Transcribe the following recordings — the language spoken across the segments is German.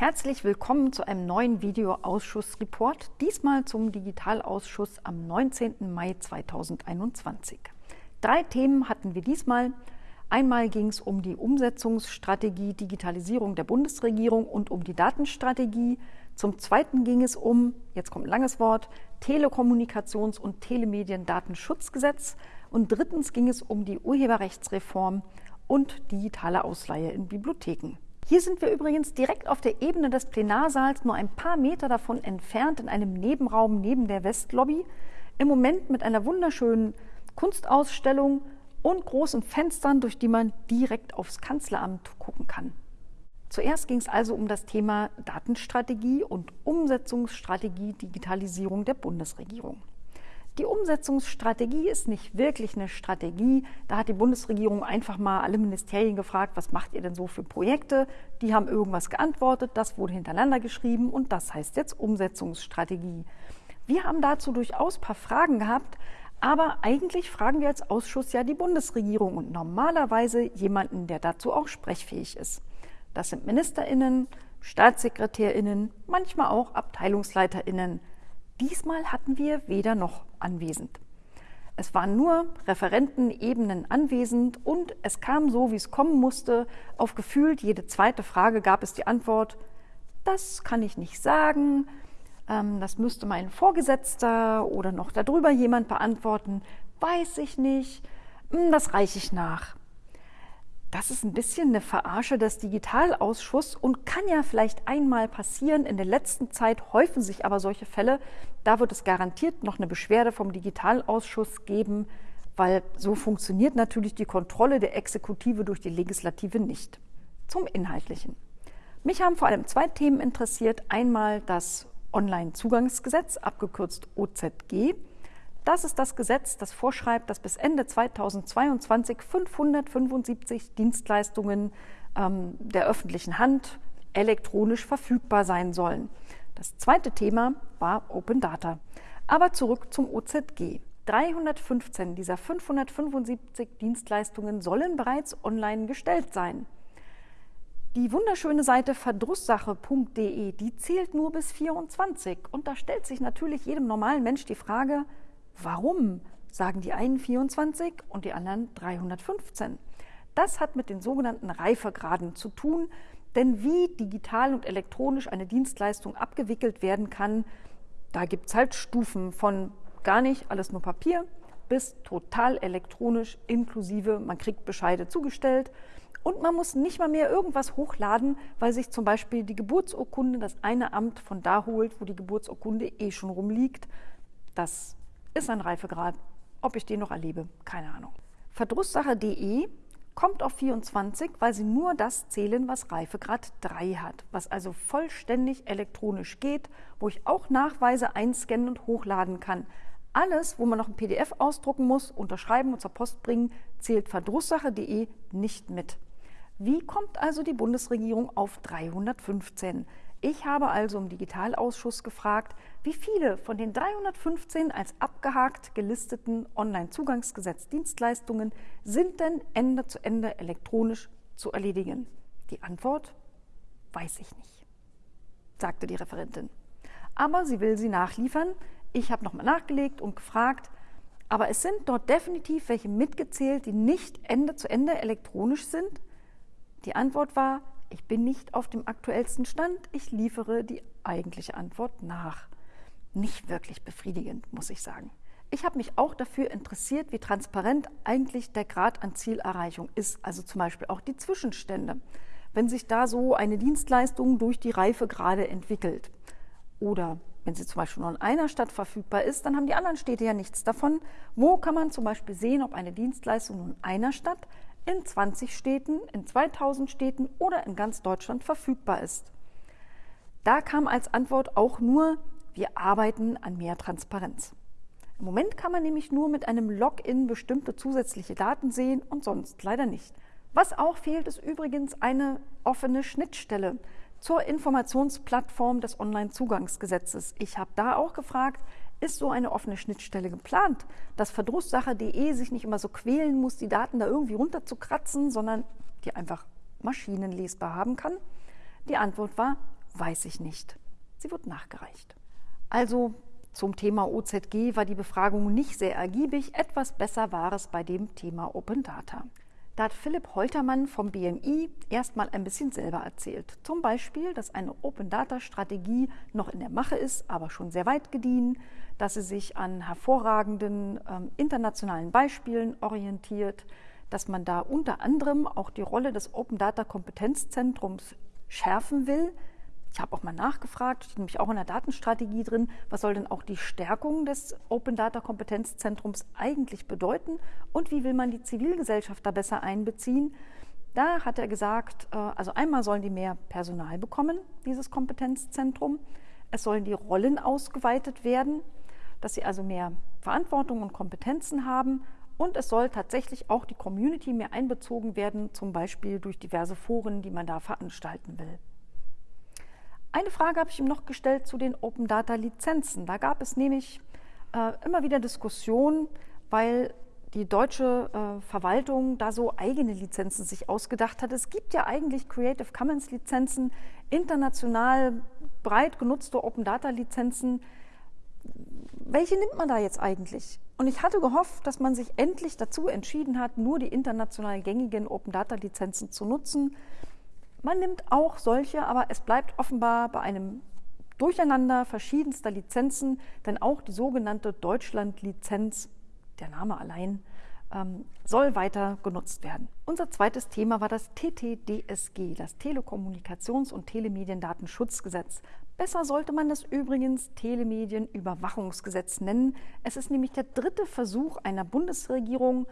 Herzlich willkommen zu einem neuen Videoausschussreport, diesmal zum Digitalausschuss am 19. Mai 2021. Drei Themen hatten wir diesmal. Einmal ging es um die Umsetzungsstrategie Digitalisierung der Bundesregierung und um die Datenstrategie. Zum Zweiten ging es um, jetzt kommt ein langes Wort, Telekommunikations- und Telemediendatenschutzgesetz. Und drittens ging es um die Urheberrechtsreform und digitale Ausleihe in Bibliotheken. Hier sind wir übrigens direkt auf der Ebene des Plenarsaals, nur ein paar Meter davon entfernt, in einem Nebenraum neben der Westlobby. Im Moment mit einer wunderschönen Kunstausstellung und großen Fenstern, durch die man direkt aufs Kanzleramt gucken kann. Zuerst ging es also um das Thema Datenstrategie und Umsetzungsstrategie Digitalisierung der Bundesregierung. Die Umsetzungsstrategie ist nicht wirklich eine Strategie. Da hat die Bundesregierung einfach mal alle Ministerien gefragt, was macht ihr denn so für Projekte? Die haben irgendwas geantwortet, das wurde hintereinander geschrieben und das heißt jetzt Umsetzungsstrategie. Wir haben dazu durchaus ein paar Fragen gehabt, aber eigentlich fragen wir als Ausschuss ja die Bundesregierung und normalerweise jemanden, der dazu auch sprechfähig ist. Das sind Ministerinnen, Staatssekretärinnen, manchmal auch Abteilungsleiterinnen. Diesmal hatten wir weder noch anwesend. Es waren nur Referentenebenen anwesend und es kam so, wie es kommen musste. Auf gefühlt jede zweite Frage gab es die Antwort, das kann ich nicht sagen, ähm, das müsste mein Vorgesetzter oder noch darüber jemand beantworten, weiß ich nicht, hm, das reiche ich nach. Das ist ein bisschen eine Verarsche des Digitalausschusses und kann ja vielleicht einmal passieren. In der letzten Zeit häufen sich aber solche Fälle. Da wird es garantiert noch eine Beschwerde vom Digitalausschuss geben, weil so funktioniert natürlich die Kontrolle der Exekutive durch die Legislative nicht. Zum Inhaltlichen. Mich haben vor allem zwei Themen interessiert. Einmal das Online-Zugangsgesetz, abgekürzt OZG. Das ist das Gesetz, das vorschreibt, dass bis Ende 2022 575 Dienstleistungen ähm, der öffentlichen Hand elektronisch verfügbar sein sollen. Das zweite Thema war Open Data. Aber zurück zum OZG. 315 dieser 575 Dienstleistungen sollen bereits online gestellt sein. Die wunderschöne Seite verdrusssache.de, die zählt nur bis 24. Und da stellt sich natürlich jedem normalen Mensch die Frage, Warum sagen die einen 24 und die anderen 315? Das hat mit den sogenannten Reifegraden zu tun, denn wie digital und elektronisch eine Dienstleistung abgewickelt werden kann, da gibt es halt Stufen von gar nicht, alles nur Papier, bis total elektronisch, inklusive, man kriegt Bescheide zugestellt und man muss nicht mal mehr irgendwas hochladen, weil sich zum Beispiel die Geburtsurkunde das eine Amt von da holt, wo die Geburtsurkunde eh schon rumliegt. Das ist ein Reifegrad. Ob ich den noch erlebe, keine Ahnung. Verdrusssache.de kommt auf 24, weil sie nur das zählen, was Reifegrad 3 hat, was also vollständig elektronisch geht, wo ich auch Nachweise einscannen und hochladen kann. Alles, wo man noch ein PDF ausdrucken muss, unterschreiben und zur Post bringen, zählt verdrusssache.de nicht mit. Wie kommt also die Bundesregierung auf 315? Ich habe also im Digitalausschuss gefragt, wie viele von den 315 als abgehakt gelisteten Online-Zugangsgesetz-Dienstleistungen sind denn Ende zu Ende elektronisch zu erledigen? Die Antwort weiß ich nicht, sagte die Referentin. Aber sie will sie nachliefern. Ich habe nochmal nachgelegt und gefragt, aber es sind dort definitiv welche mitgezählt, die nicht Ende zu Ende elektronisch sind? Die Antwort war ich bin nicht auf dem aktuellsten Stand, ich liefere die eigentliche Antwort nach. Nicht wirklich befriedigend, muss ich sagen. Ich habe mich auch dafür interessiert, wie transparent eigentlich der Grad an Zielerreichung ist, also zum Beispiel auch die Zwischenstände, wenn sich da so eine Dienstleistung durch die Reife gerade entwickelt. Oder wenn sie zum Beispiel nur in einer Stadt verfügbar ist, dann haben die anderen Städte ja nichts davon. Wo kann man zum Beispiel sehen, ob eine Dienstleistung nur in einer Stadt in 20 Städten, in 2000 Städten oder in ganz Deutschland verfügbar ist. Da kam als Antwort auch nur, wir arbeiten an mehr Transparenz. Im Moment kann man nämlich nur mit einem Login bestimmte zusätzliche Daten sehen und sonst leider nicht. Was auch fehlt, ist übrigens eine offene Schnittstelle zur Informationsplattform des Onlinezugangsgesetzes. Ich habe da auch gefragt, ist so eine offene Schnittstelle geplant, dass Verdrusssache.de sich nicht immer so quälen muss, die Daten da irgendwie runterzukratzen, sondern die einfach maschinenlesbar haben kann? Die Antwort war weiß ich nicht. Sie wird nachgereicht. Also zum Thema OZG war die Befragung nicht sehr ergiebig. Etwas besser war es bei dem Thema Open Data. Da hat Philipp Holtermann vom BMI erstmal ein bisschen selber erzählt. Zum Beispiel, dass eine Open Data Strategie noch in der Mache ist, aber schon sehr weit gediehen, dass sie sich an hervorragenden ähm, internationalen Beispielen orientiert, dass man da unter anderem auch die Rolle des Open Data Kompetenzzentrums schärfen will, ich habe auch mal nachgefragt, steht nämlich auch in der Datenstrategie drin, was soll denn auch die Stärkung des Open Data Kompetenzzentrums eigentlich bedeuten und wie will man die Zivilgesellschaft da besser einbeziehen. Da hat er gesagt, äh, also einmal sollen die mehr Personal bekommen, dieses Kompetenzzentrum. Es sollen die Rollen ausgeweitet werden, dass sie also mehr Verantwortung und Kompetenzen haben. Und es soll tatsächlich auch die Community mehr einbezogen werden, zum Beispiel durch diverse Foren, die man da veranstalten will. Eine Frage habe ich ihm noch gestellt zu den Open Data Lizenzen. Da gab es nämlich äh, immer wieder Diskussionen, weil die deutsche äh, Verwaltung da so eigene Lizenzen sich ausgedacht hat. Es gibt ja eigentlich Creative Commons Lizenzen, international breit genutzte Open Data Lizenzen. Welche nimmt man da jetzt eigentlich? Und ich hatte gehofft, dass man sich endlich dazu entschieden hat, nur die international gängigen Open Data Lizenzen zu nutzen. Man nimmt auch solche, aber es bleibt offenbar bei einem Durcheinander verschiedenster Lizenzen, denn auch die sogenannte Deutschland-Lizenz, der Name allein, ähm, soll weiter genutzt werden. Unser zweites Thema war das TTDSG, das Telekommunikations- und Telemediendatenschutzgesetz. Besser sollte man das übrigens Telemedienüberwachungsgesetz nennen. Es ist nämlich der dritte Versuch einer Bundesregierung,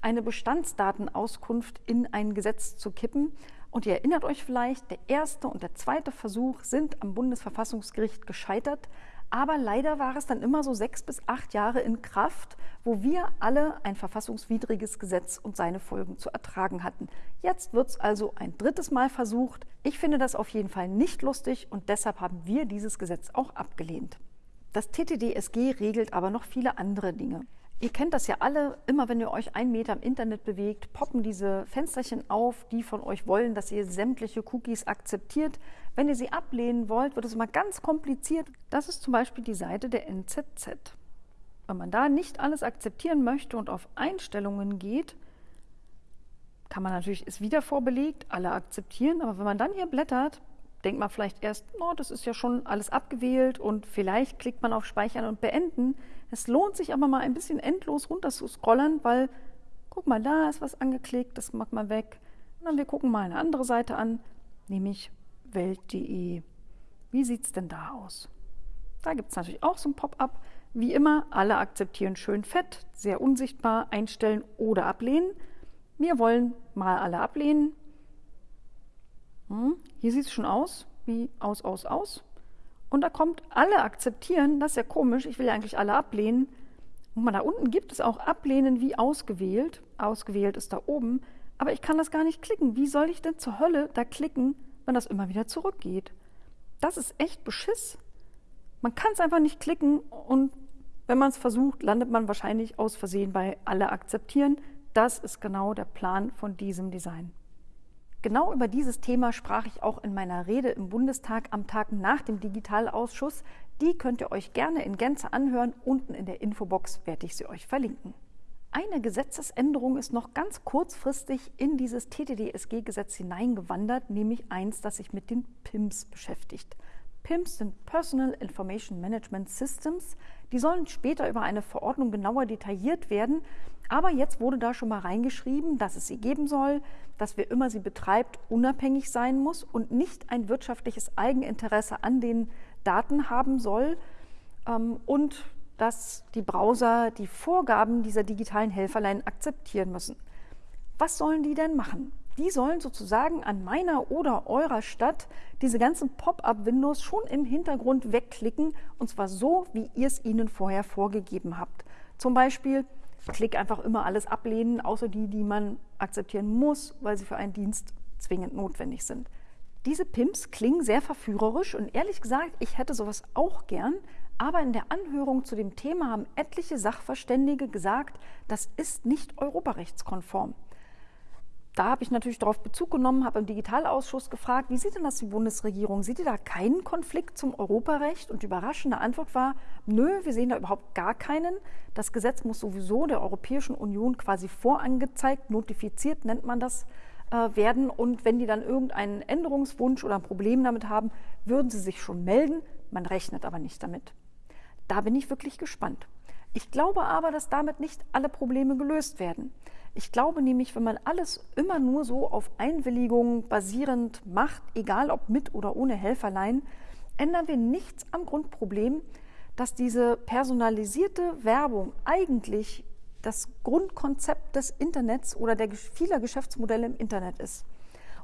eine Bestandsdatenauskunft in ein Gesetz zu kippen. Und ihr erinnert euch vielleicht, der erste und der zweite Versuch sind am Bundesverfassungsgericht gescheitert. Aber leider war es dann immer so sechs bis acht Jahre in Kraft, wo wir alle ein verfassungswidriges Gesetz und seine Folgen zu ertragen hatten. Jetzt wird es also ein drittes Mal versucht. Ich finde das auf jeden Fall nicht lustig und deshalb haben wir dieses Gesetz auch abgelehnt. Das TTDSG regelt aber noch viele andere Dinge. Ihr kennt das ja alle, immer wenn ihr euch einen Meter im Internet bewegt, poppen diese Fensterchen auf, die von euch wollen, dass ihr sämtliche Cookies akzeptiert. Wenn ihr sie ablehnen wollt, wird es immer ganz kompliziert. Das ist zum Beispiel die Seite der NZZ. Wenn man da nicht alles akzeptieren möchte und auf Einstellungen geht, kann man natürlich, ist wieder vorbelegt, alle akzeptieren, aber wenn man dann hier blättert, denkt man vielleicht erst, oh, das ist ja schon alles abgewählt und vielleicht klickt man auf Speichern und Beenden. Es lohnt sich aber mal ein bisschen endlos runter zu scrollen, weil, guck mal, da ist was angeklickt, das macht man weg. Und dann wir gucken mal eine andere Seite an, nämlich welt.de. Wie sieht es denn da aus? Da gibt es natürlich auch so ein Pop-up. Wie immer, alle akzeptieren schön fett, sehr unsichtbar, einstellen oder ablehnen. Wir wollen mal alle ablehnen. Hm, hier sieht es schon aus, wie aus, aus, aus. Und da kommt alle akzeptieren, das ist ja komisch, ich will ja eigentlich alle ablehnen. Und da unten gibt es auch ablehnen wie ausgewählt. Ausgewählt ist da oben. Aber ich kann das gar nicht klicken. Wie soll ich denn zur Hölle da klicken, wenn das immer wieder zurückgeht? Das ist echt Beschiss. Man kann es einfach nicht klicken und wenn man es versucht, landet man wahrscheinlich aus Versehen bei alle akzeptieren. Das ist genau der Plan von diesem Design. Genau über dieses Thema sprach ich auch in meiner Rede im Bundestag am Tag nach dem Digitalausschuss. Die könnt ihr euch gerne in Gänze anhören. Unten in der Infobox werde ich sie euch verlinken. Eine Gesetzesänderung ist noch ganz kurzfristig in dieses TTDSG-Gesetz hineingewandert, nämlich eins, das sich mit den PIMS beschäftigt. PIMS sind Personal Information Management Systems. Die sollen später über eine Verordnung genauer detailliert werden. Aber jetzt wurde da schon mal reingeschrieben, dass es sie geben soll, dass wer immer sie betreibt, unabhängig sein muss und nicht ein wirtschaftliches Eigeninteresse an den Daten haben soll ähm, und dass die Browser die Vorgaben dieser digitalen Helferlein akzeptieren müssen. Was sollen die denn machen? Die sollen sozusagen an meiner oder eurer Stadt diese ganzen Pop-up-Windows schon im Hintergrund wegklicken und zwar so, wie ihr es ihnen vorher vorgegeben habt. Zum Beispiel Klick einfach immer alles ablehnen, außer die, die man akzeptieren muss, weil sie für einen Dienst zwingend notwendig sind. Diese Pimps klingen sehr verführerisch und ehrlich gesagt, ich hätte sowas auch gern, aber in der Anhörung zu dem Thema haben etliche Sachverständige gesagt, das ist nicht europarechtskonform. Da habe ich natürlich darauf Bezug genommen, habe im Digitalausschuss gefragt, wie sieht denn das die Bundesregierung? Sieht ihr da keinen Konflikt zum Europarecht? Und die überraschende Antwort war, nö, wir sehen da überhaupt gar keinen. Das Gesetz muss sowieso der Europäischen Union quasi vorangezeigt, notifiziert nennt man das, äh, werden. Und wenn die dann irgendeinen Änderungswunsch oder ein Problem damit haben, würden sie sich schon melden. Man rechnet aber nicht damit. Da bin ich wirklich gespannt. Ich glaube aber, dass damit nicht alle Probleme gelöst werden. Ich glaube nämlich, wenn man alles immer nur so auf Einwilligung basierend macht, egal ob mit oder ohne Helferlein, ändern wir nichts am Grundproblem, dass diese personalisierte Werbung eigentlich das Grundkonzept des Internets oder der vieler Geschäftsmodelle im Internet ist.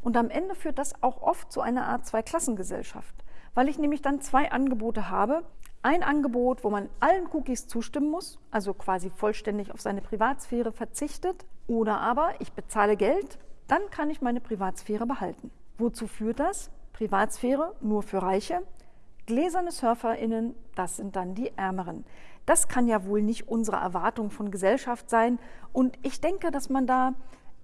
Und am Ende führt das auch oft zu einer Art Zweiklassengesellschaft, weil ich nämlich dann zwei Angebote habe. Ein Angebot, wo man allen Cookies zustimmen muss, also quasi vollständig auf seine Privatsphäre verzichtet, oder aber ich bezahle Geld, dann kann ich meine Privatsphäre behalten. Wozu führt das? Privatsphäre nur für Reiche. Gläserne SurferInnen, das sind dann die Ärmeren. Das kann ja wohl nicht unsere Erwartung von Gesellschaft sein. Und ich denke, dass man da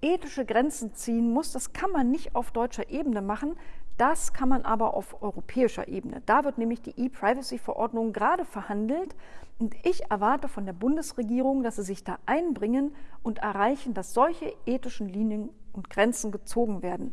ethische Grenzen ziehen muss. Das kann man nicht auf deutscher Ebene machen. Das kann man aber auf europäischer Ebene. Da wird nämlich die E-Privacy-Verordnung gerade verhandelt. Und ich erwarte von der Bundesregierung, dass sie sich da einbringen und erreichen, dass solche ethischen Linien und Grenzen gezogen werden.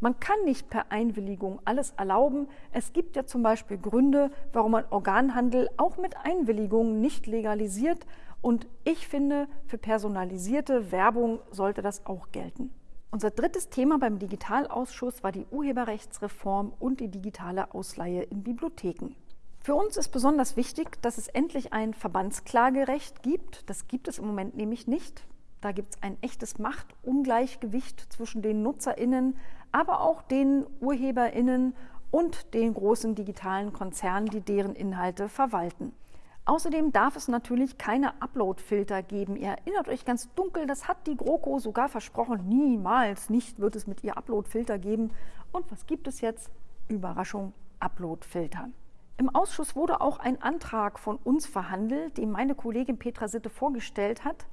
Man kann nicht per Einwilligung alles erlauben. Es gibt ja zum Beispiel Gründe, warum man Organhandel auch mit Einwilligung nicht legalisiert. Und ich finde, für personalisierte Werbung sollte das auch gelten. Unser drittes Thema beim Digitalausschuss war die Urheberrechtsreform und die digitale Ausleihe in Bibliotheken. Für uns ist besonders wichtig, dass es endlich ein Verbandsklagerecht gibt. Das gibt es im Moment nämlich nicht. Da gibt es ein echtes Machtungleichgewicht zwischen den Nutzerinnen, aber auch den Urheberinnen und den großen digitalen Konzernen, die deren Inhalte verwalten. Außerdem darf es natürlich keine Upload-Filter geben. Ihr erinnert euch ganz dunkel, das hat die GroKo sogar versprochen. Niemals nicht wird es mit ihr Upload-Filter geben. Und was gibt es jetzt? Überraschung, Upload-Filter. Im Ausschuss wurde auch ein Antrag von uns verhandelt, den meine Kollegin Petra Sitte vorgestellt hat,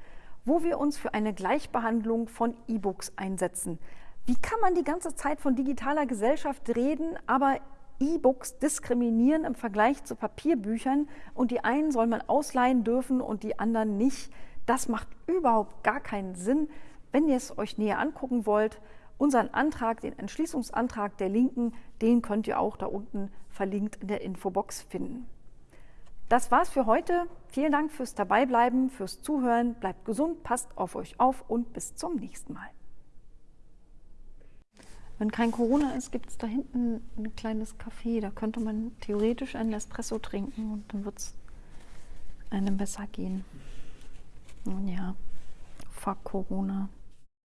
wo wir uns für eine Gleichbehandlung von E-Books einsetzen. Wie kann man die ganze Zeit von digitaler Gesellschaft reden, aber E-Books diskriminieren im Vergleich zu Papierbüchern und die einen soll man ausleihen dürfen und die anderen nicht? Das macht überhaupt gar keinen Sinn. Wenn ihr es euch näher angucken wollt, unseren Antrag, den Entschließungsantrag der Linken, den könnt ihr auch da unten verlinkt in der Infobox finden. Das war's für heute. Vielen Dank fürs Dabeibleiben, fürs Zuhören. Bleibt gesund, passt auf euch auf und bis zum nächsten Mal. Wenn kein Corona ist, gibt es da hinten ein kleines Café. Da könnte man theoretisch einen Espresso trinken und dann wird es einem besser gehen. Nun ja, fuck Corona.